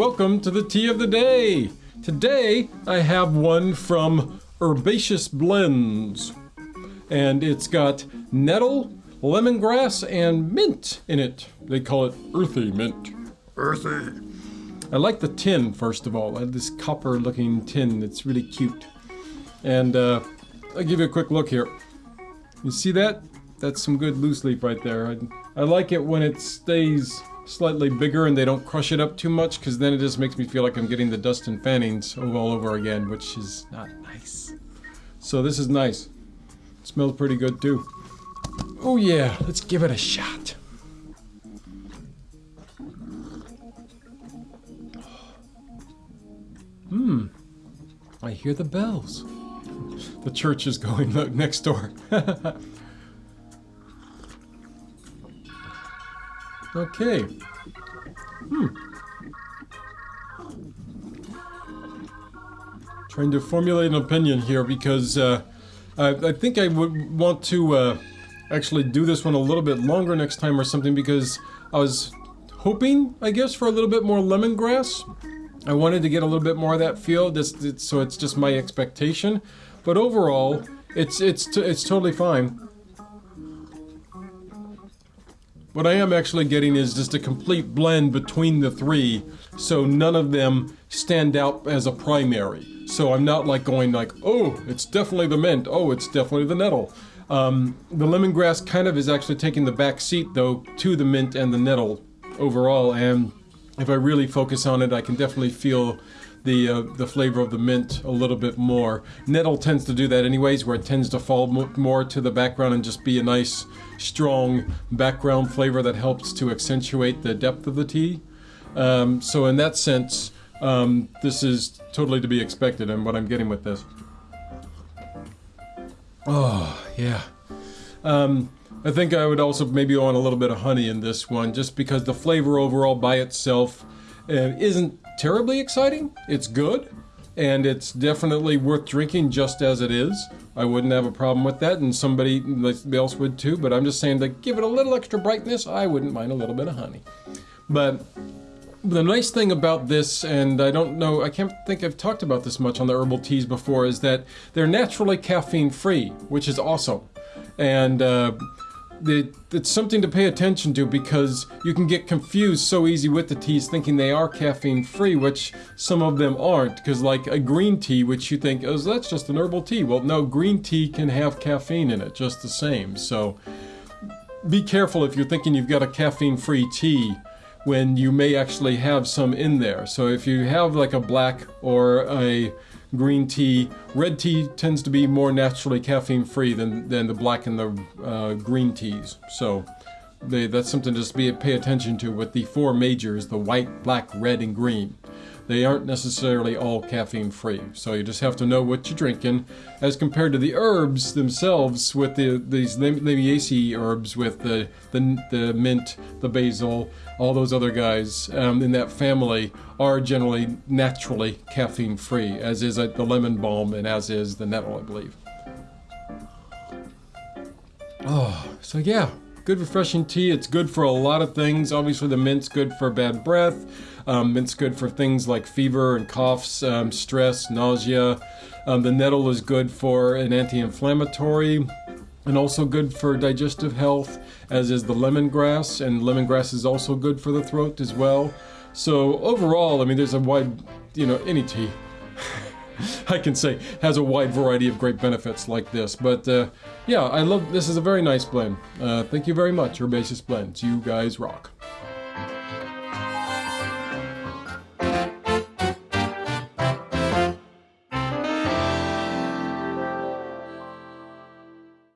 welcome to the tea of the day. Today I have one from Herbaceous Blends, and it's got nettle, lemongrass, and mint in it. They call it earthy mint. Earthy. I like the tin, first of all. I have this copper looking tin that's really cute. And uh, I'll give you a quick look here. You see that? That's some good loose leaf right there. I, I like it when it stays slightly bigger and they don't crush it up too much because then it just makes me feel like I'm getting the dust and fannings all over again, which is not nice. So this is nice. It smells pretty good too. Oh yeah, let's give it a shot. Hmm. I hear the bells. The church is going next door. okay. Hmm. Trying to formulate an opinion here because uh, I, I, think I would want to uh, actually do this one a little bit longer next time or something because I was hoping, I guess, for a little bit more lemongrass. I wanted to get a little bit more of that feel, so it's just my expectation. But overall, it's it's it's totally fine. What I am actually getting is just a complete blend between the three, so none of them stand out as a primary. So I'm not like going like, oh, it's definitely the mint, oh, it's definitely the nettle. Um, the lemongrass kind of is actually taking the back seat though to the mint and the nettle overall, and if I really focus on it, I can definitely feel the uh, the flavor of the mint a little bit more. Nettle tends to do that anyways, where it tends to fall more to the background and just be a nice, strong background flavor that helps to accentuate the depth of the tea. Um, so in that sense, um, this is totally to be expected and what I'm getting with this. Oh, yeah. Um, I think I would also maybe want a little bit of honey in this one, just because the flavor overall by itself uh, isn't terribly exciting. It's good, and it's definitely worth drinking just as it is. I wouldn't have a problem with that, and somebody else would too, but I'm just saying to give it a little extra brightness, I wouldn't mind a little bit of honey. But the nice thing about this, and I don't know, I can't think I've talked about this much on the herbal teas before, is that they're naturally caffeine free, which is awesome. And uh, it's something to pay attention to because you can get confused so easy with the teas thinking they are caffeine free, which some of them aren't. Because, like a green tea, which you think, oh, that's just an herbal tea. Well, no, green tea can have caffeine in it just the same. So be careful if you're thinking you've got a caffeine free tea when you may actually have some in there. So if you have like a black or a green tea. Red tea tends to be more naturally caffeine free than, than the black and the uh, green teas. So they, that's something to just be, pay attention to with the four majors, the white, black, red, and green. They aren't necessarily all caffeine free, so you just have to know what you're drinking. As compared to the herbs themselves, with the these Lamiaceae herbs, with the, the the mint, the basil, all those other guys um, in that family are generally naturally caffeine free, as is uh, the lemon balm and as is the nettle, I believe. Oh, so yeah, good refreshing tea. It's good for a lot of things. Obviously, the mint's good for bad breath. Um, mint's good for things like fever and coughs, um, stress, nausea. Um, the nettle is good for an anti-inflammatory and also good for digestive health, as is the lemongrass, and lemongrass is also good for the throat as well. So overall, I mean, there's a wide, you know, any tea, I can say, has a wide variety of great benefits like this. But uh, yeah, I love, this is a very nice blend. Uh, thank you very much, Herbaceous Blends. You guys rock.